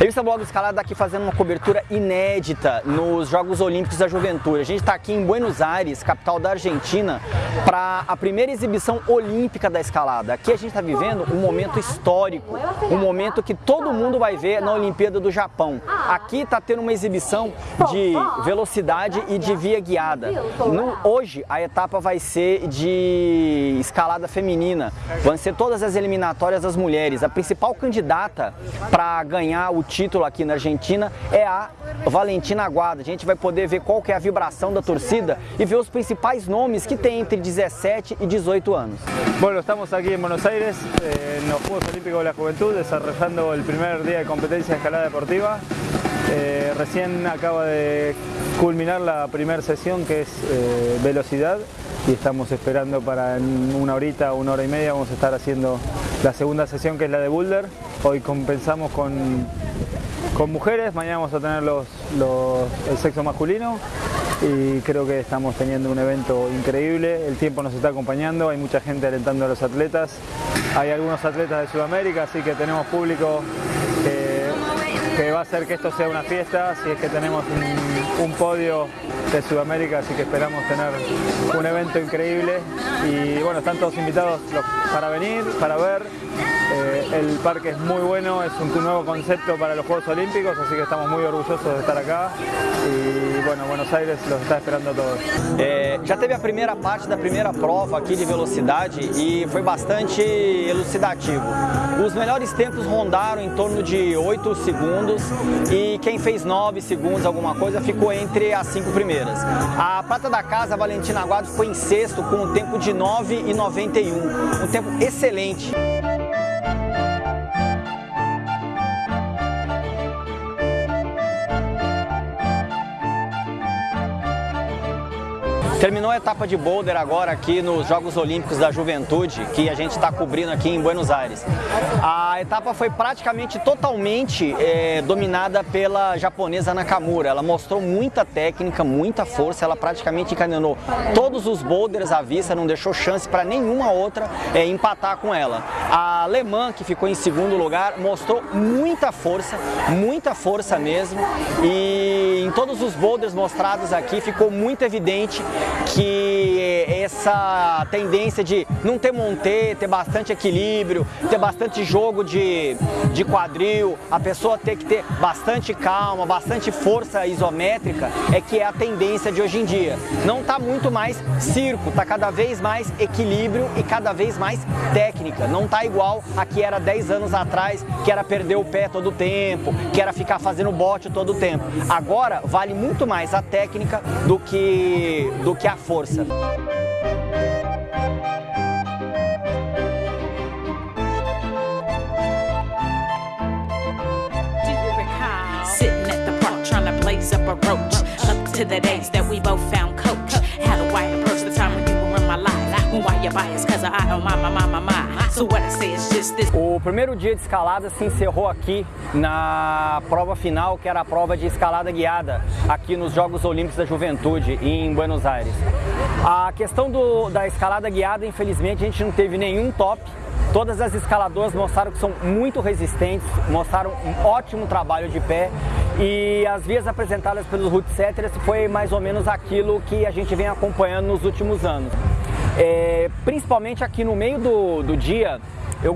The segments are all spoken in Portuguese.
Revista Blog Escalada está aqui fazendo uma cobertura inédita nos Jogos Olímpicos da Juventude. A gente está aqui em Buenos Aires, capital da Argentina, para a primeira exibição olímpica da escalada. Aqui a gente está vivendo um momento histórico, um momento que todo mundo vai ver na Olimpíada do Japão. Aqui está tendo uma exibição de velocidade e de via guiada. No, hoje a etapa vai ser de escalada feminina. Vão ser todas as eliminatórias das mulheres. A principal candidata para ganhar o título aqui na Argentina é a Valentina Aguada. A gente vai poder ver qual que é a vibração da torcida e ver os principais nomes que tem entre 17 e 18 anos. Bueno, estamos aquí en Buenos Aires, eh, en los Juegos Olímpicos de la Juventud, desarrollando el primer día de competencia de escalada deportiva. Eh, recién acaba de culminar la primera sesión que es eh, velocidad y estamos esperando para en una horita, una hora y media vamos a estar haciendo la segunda sesión que es la de boulder. Hoy compensamos con, con mujeres, mañana vamos a tener los, el sexo masculino y creo que estamos teniendo un evento increíble, el tiempo nos está acompañando, hay mucha gente alentando a los atletas, hay algunos atletas de Sudamérica, así que tenemos público que, va a hacer que esto sea una fiesta, si es que tenemos un podio de Sudamérica, así que esperamos tener un evento increíble y bueno, están todos invitados para venir, para ver. Eh, el parque es muy bueno, es un nuevo concepto para los Juegos Olímpicos, así que estamos muy orgullosos de estar acá e, bueno, Buenos Aires los está esperando a todos. É, já teve a primeira parte da primeira prova aqui de velocidade e foi bastante elucidativo. Os melhores tempos rondaram em torno de 8 segundos e quem fez 9 segundos alguma coisa ficou entre as 5 primeiras. A prata da casa, Valentina Aguado, ficou em sexto com um tempo de 9,91, um tempo excelente. Terminou a etapa de boulder agora aqui nos Jogos Olímpicos da Juventude, que a gente está cobrindo aqui em Buenos Aires. A etapa foi praticamente totalmente é, dominada pela japonesa Nakamura. Ela mostrou muita técnica, muita força, ela praticamente encadenou todos os boulders à vista, não deixou chance para nenhuma outra é, empatar com ela. A alemã, que ficou em segundo lugar, mostrou muita força, muita força mesmo, e em todos os boulders mostrados aqui ficou muito evidente que essa tendência de não ter montê, ter bastante equilíbrio, ter bastante jogo de, de quadril, a pessoa ter que ter bastante calma, bastante força isométrica, é que é a tendência de hoje em dia. Não está muito mais circo, está cada vez mais equilíbrio e cada vez mais técnica. Não está igual a que era 10 anos atrás, que era perder o pé todo o tempo, que era ficar fazendo bote todo o tempo. Agora vale muito mais a técnica do que, do que a força. Up to the days that we both found coach. Approach the time when you were in my life? Why? Cause I, my, my, my, my, my. So what I say is just this. O primeiro dia de escalada se encerrou aqui na prova final, que era a prova de escalada guiada, aqui nos Jogos Olímpicos da Juventude, em Buenos Aires. A questão do, da escalada guiada, infelizmente, a gente não teve nenhum top. Todas as escaladoras mostraram que são muito resistentes, mostraram um ótimo trabalho de pé e as vias apresentadas pelos root setters foi mais ou menos aquilo que a gente vem acompanhando nos últimos anos. É, principalmente aqui no meio do, do dia, eu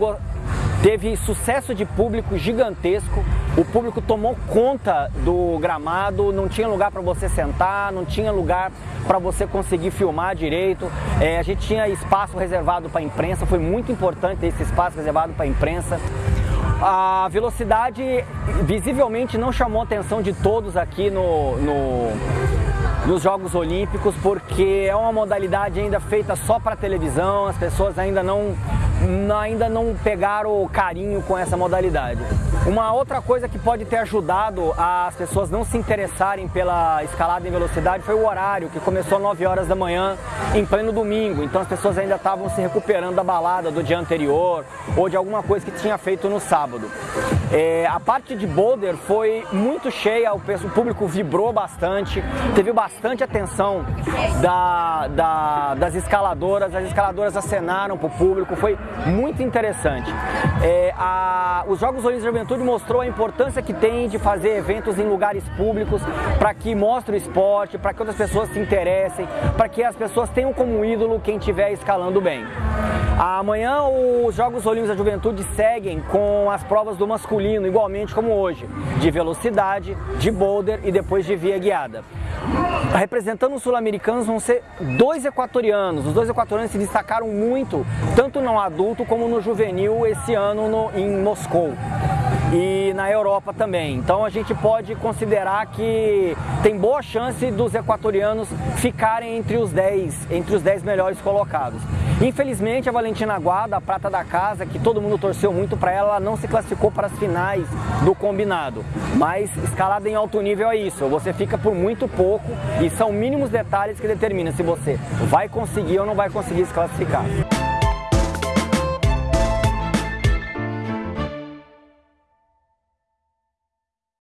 teve sucesso de público gigantesco, o público tomou conta do gramado, não tinha lugar para você sentar, não tinha lugar para você conseguir filmar direito, é, a gente tinha espaço reservado para a imprensa, foi muito importante esse espaço reservado para a imprensa. A velocidade visivelmente não chamou a atenção de todos aqui no, no nos Jogos Olímpicos, porque é uma modalidade ainda feita só para televisão, as pessoas ainda não, ainda não pegaram carinho com essa modalidade. Uma outra coisa que pode ter ajudado as pessoas não se interessarem pela escalada em velocidade foi o horário, que começou às 9 horas da manhã, em pleno domingo. Então as pessoas ainda estavam se recuperando da balada do dia anterior ou de alguma coisa que tinha feito no sábado. É, a parte de boulder foi muito cheia, o, público vibrou bastante, teve bastante atenção da, da, das escaladoras, as escaladoras acenaram para o público, foi muito interessante. É, a, os Jogos Olímpicos de Mostrou a importância que tem de fazer eventos em lugares públicos para que mostre o esporte, para que outras pessoas se interessem, para que as pessoas tenham como ídolo quem estiver escalando bem. Amanhã os Jogos Olímpicos da Juventude seguem com as provas do masculino, igualmente como hoje, de velocidade, de boulder e depois de via guiada. Representando os sul-americanos vão ser dois equatorianos. Os dois equatorianos se destacaram muito, tanto no adulto como no juvenil, esse ano no, em Moscou e na Europa também. Então a gente pode considerar que tem boa chance dos equatorianos ficarem entre os 10, entre os 10 melhores colocados. Infelizmente a Valentina Guada, a prata da casa, que todo mundo torceu muito para ela, não se classificou para as finais do combinado. Mas escalada em alto nível é isso, você fica por muito pouco e são mínimos detalhes que determinam se você vai conseguir ou não vai conseguir se classificar.